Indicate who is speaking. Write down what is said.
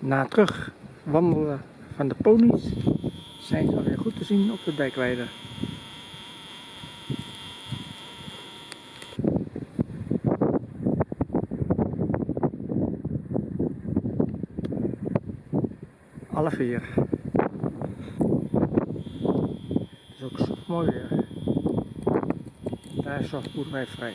Speaker 1: Na terug wandelen van de ponies zijn ze weer goed te zien op de dijkweide. Alle vier. Het is ook zo mooi weer. Daar is zo'n boerderij vrij.